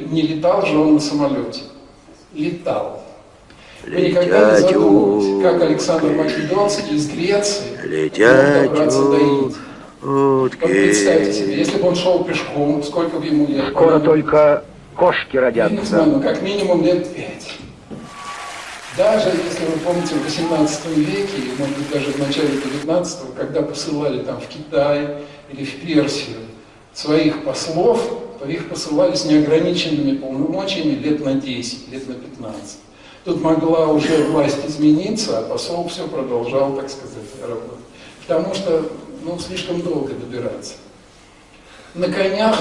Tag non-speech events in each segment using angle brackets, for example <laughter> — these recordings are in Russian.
Не летал же он на самолете. Летал. Вы никогда не задумывались, как Александр Македонский из Греции Летят мог добраться до Индии. утки. Вот представьте себе, если бы он шел пешком, сколько бы ему лет? Скоро только кошки Я не знаю, родятся. ну как минимум лет пять. Даже если вы помните в 18 веке, может быть даже в начале 19 когда посылали там в Китай или в Персию своих послов, их посылали с неограниченными полномочиями лет на 10, лет на 15. Тут могла уже власть измениться, а посол все продолжал, так сказать, работать. Потому что, ну, слишком долго добираться. На конях,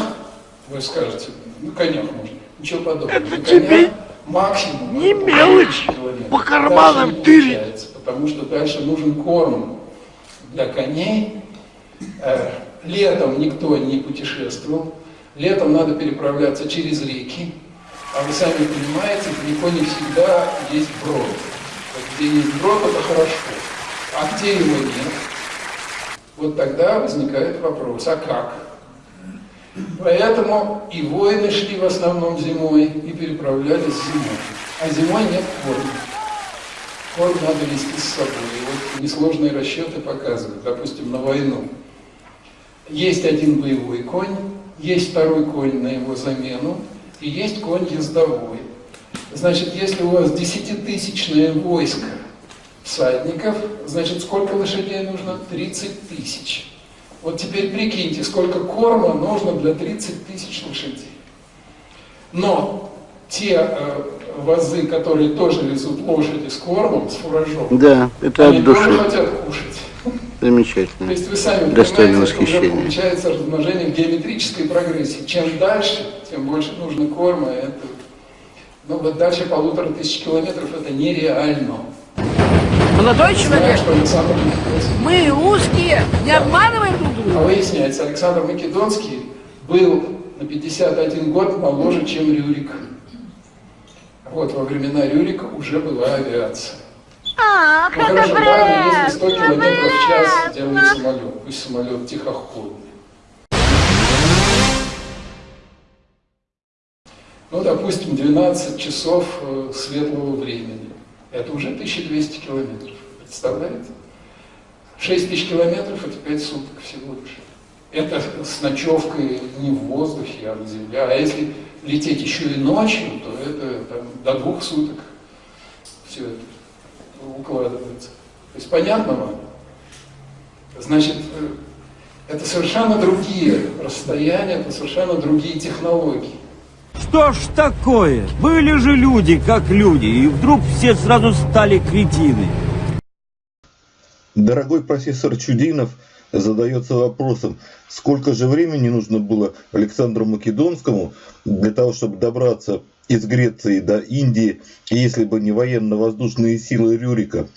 вы скажете, на конях можно, ничего подобного. Это на тебе конях максимум. не мелочь, по карманам тырить. Потому что дальше нужен корм для коней. Э, Летом никто не путешествовал. Летом надо переправляться через реки. А вы сами понимаете, далеко не всегда есть брод. Вот где есть брод, это хорошо. А где его нет? Вот тогда возникает вопрос, а как? Поэтому и воины шли в основном зимой и переправлялись зимой. А зимой нет корма. Корм надо вести с собой. И вот несложные расчеты показывают, допустим, на войну. Есть один боевой конь, есть второй конь на его замену, и есть конь ездовой. Значит, если у вас десятитысячное войско всадников, значит, сколько лошадей нужно? 30 тысяч. Вот теперь прикиньте, сколько корма нужно для 30 тысяч лошадей. Но те э, вазы, которые тоже везут лошади с кормом, с фуражом, Да, это они от тоже души. хотят кушать. То Замечательно. есть вы сами Достойно понимаете, это уже восхищения. получается размножение в геометрической прогрессии. Чем дальше, тем больше нужно корма. Это, ну вот дальше полутора тысяч километров это нереально. Молодой человек, Александр мы русские, не обманываем друг А друга. выясняется, Александр Македонский был на 51 год моложе, чем Рюрик. Вот во времена Рюрика уже была авиация. А, Ну хорошо, ладно, если 100 километров в час делает самолет, пусть самолет тихоходный. Ну, допустим, 12 часов э, светлого времени. Это уже 1200 километров. Представляете? 6 тысяч километров – это 5 суток всего лишь. Это с ночевкой не в воздухе, а на земле. А если лететь еще и ночью, то это там, до двух суток все это укладывается. То есть понятно вам? Значит, это совершенно другие расстояния, это совершенно другие технологии. Что ж такое? Были же люди как люди, и вдруг все сразу стали кретины. Дорогой профессор Чудинов задается вопросом, сколько же времени нужно было Александру Македонскому для того, чтобы добраться из Греции до Индии, если бы не военно-воздушные силы Рюрика.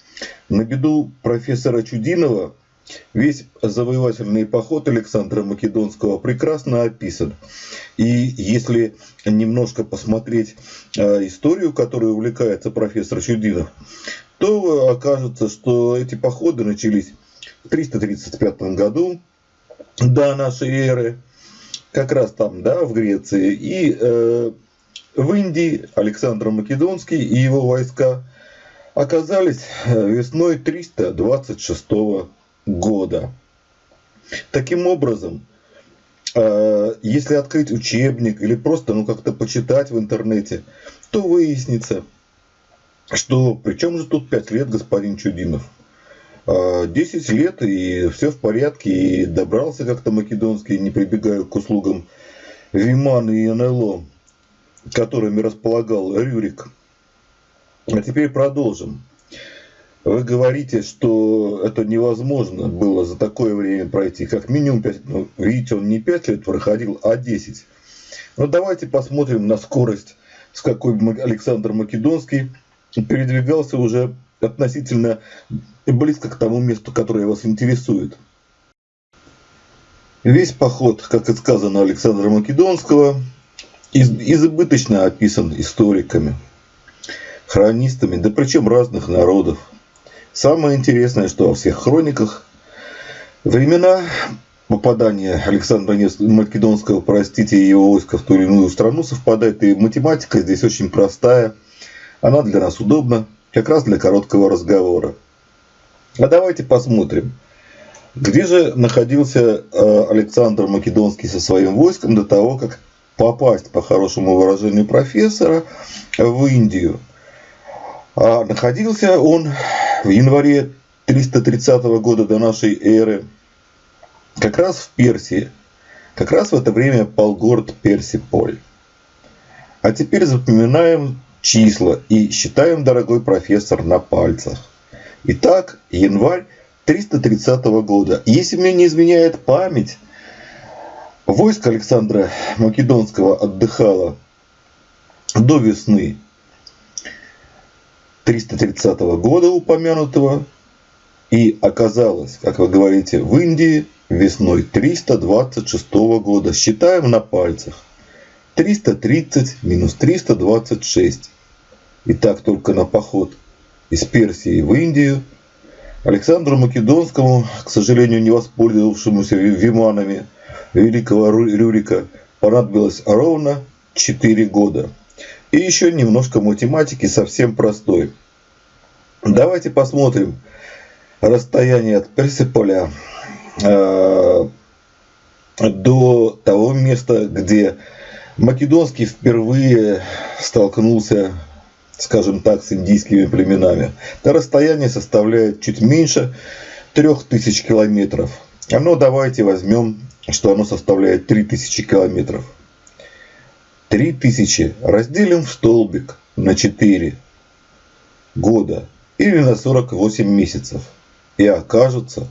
На беду профессора Чудинова весь завоевательный поход Александра Македонского прекрасно описан. И если немножко посмотреть э, историю, которой увлекается профессор Чудинов, то окажется, что эти походы начались 335 году до нашей эры, как раз там, да, в Греции, и э, в Индии Александр Македонский и его войска оказались э, весной 326 года. Таким образом, э, если открыть учебник или просто ну, как-то почитать в интернете, то выяснится, что при чем же тут 5 лет господин Чудинов? А, 10 лет и все в порядке, и добрался как-то Македонский, не прибегая к услугам Вимана и НЛО, которыми располагал Рюрик. А теперь продолжим. Вы говорите, что это невозможно было за такое время пройти. Как минимум 5, ну, видите, он не 5 лет проходил, а 10. Но давайте посмотрим на скорость, с какой Александр Македонский передвигался уже относительно близко к тому месту, которое вас интересует. Весь поход, как и сказано Александра Македонского, из, избыточно описан историками, хронистами, да причем разных народов. Самое интересное, что во всех хрониках времена попадания Александра Македонского, простите, и его войска в ту или иную страну совпадает. И математика здесь очень простая. Она для нас удобна, как раз для короткого разговора. А давайте посмотрим, где же находился э, Александр Македонский со своим войском до того, как попасть, по хорошему выражению профессора, в Индию. А находился он в январе 330 года до нашей эры как раз в Персии. Как раз в это время пал город Персиполь. А теперь запоминаем числа и считаем, дорогой профессор, на пальцах. Итак, январь 330 года. Если мне не изменяет память, войско Александра Македонского отдыхало до весны 330 года упомянутого и оказалось, как вы говорите, в Индии весной 326 года. Считаем на пальцах. 330 минус 326. Итак, только на поход из Персии в Индию Александру Македонскому, к сожалению, не воспользовавшемуся виманами великого Рюрика, понадобилось ровно 4 года. И еще немножко математики совсем простой. Давайте посмотрим расстояние от Персиполя э, до того места, где Македонский впервые столкнулся, скажем так, с индийскими племенами. Это расстояние составляет чуть меньше 3000 километров. А ну давайте возьмем, что оно составляет 3000 километров. 3000 разделим в столбик на 4 года или на 48 месяцев. И окажется,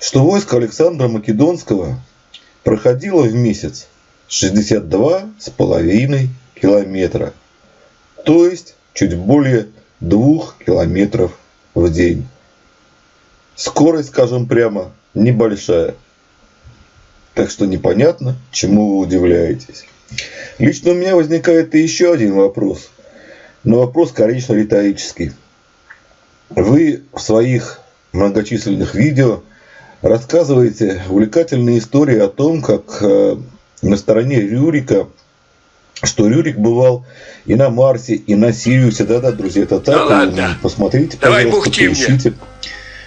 что войско Александра Македонского проходило в месяц 62,5 километра. То есть чуть более 2 километров в день. Скорость, скажем прямо, небольшая. Так что непонятно, чему вы удивляетесь. Лично у меня возникает еще один вопрос. Но вопрос, конечно, риторический. Вы в своих многочисленных видео рассказываете увлекательные истории о том, как э, на стороне Рюрика, что Рюрик бывал и на Марсе, и на Сириусе. Да-да, друзья, это так. Да ладно. Посмотрите, Давай пожалуйста, бухти мне. поищите.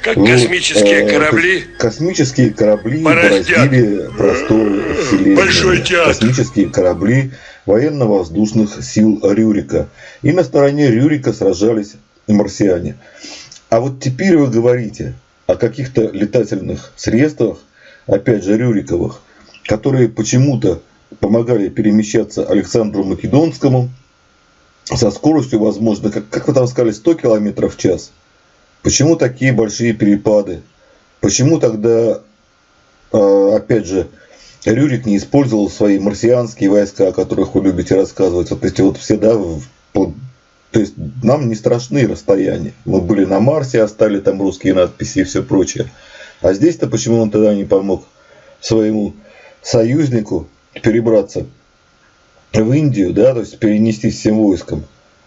Как Вот, космические э, корабли. Космические корабли Бороздят. бороздили просторы Вселенной. Большой театр. Космические корабли военно-воздушных сил Рюрика. И на стороне Рюрика сражались марсиане. А вот теперь вы говорите о каких-то летательных средствах, опять же Рюриковых, которые почему-то помогали перемещаться Александру Македонскому со скоростью, возможно, как, как вы там сказали, 100 километров в час. Почему такие большие перепады? Почему тогда, э, опять же, Рюрик не использовал свои марсианские войска, о которых вы любите рассказывать? Вот эти вот все, да, то есть нам не страшны расстояния. Мы были на Марсе, оставили там русские надписи и все прочее. А здесь-то почему он тогда не помог своему союзнику перебраться в Индию, да, то есть перенестись всем войском.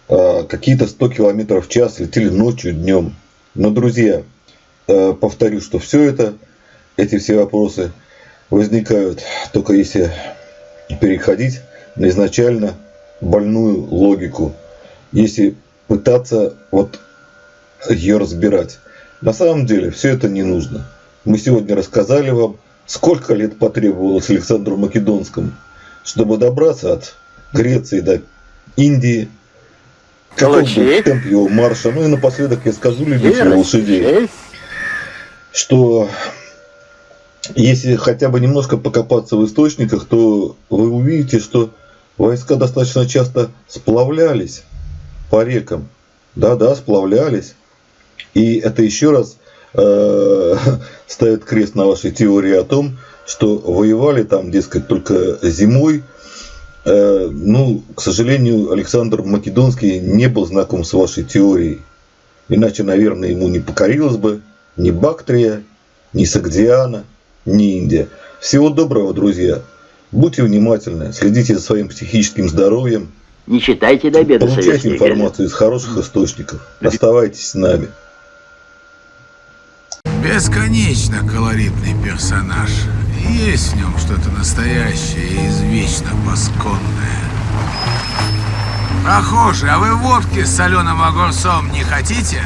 А, Какие-то 100 километров в час летели ночью, днем. Но, друзья, э, повторю, что все это, эти все вопросы возникают только если переходить на изначально больную логику. Если пытаться вот ее разбирать. На самом деле все это не нужно. Мы сегодня рассказали вам, сколько лет потребовалось Александру Македонскому, чтобы добраться от Греции до Индии, каков был темп его марша. Ну и напоследок я скажу любителям лошадей, что если хотя бы немножко покопаться в источниках, то вы увидите, что войска достаточно часто сплавлялись по рекам. Да-да, сплавлялись. И это еще раз э, <laughs> ставит крест на вашей теории о том, что воевали там, дескать, только зимой. Э, ну, к сожалению, Александр Македонский не был знаком с вашей теорией. Иначе, наверное, ему не покорилась бы ни Бактрия, ни Сагдиана, ни Индия. Всего доброго, друзья. Будьте внимательны, следите за своим психическим здоровьем, Не читайте до обеда получайте информацию из хороших источников. Оставайтесь с нами. Бесконечно колоритный персонаж. Есть в нем что-то настоящее и извечно пасконное. Прохожие, а вы водки с соленым огурцом не хотите?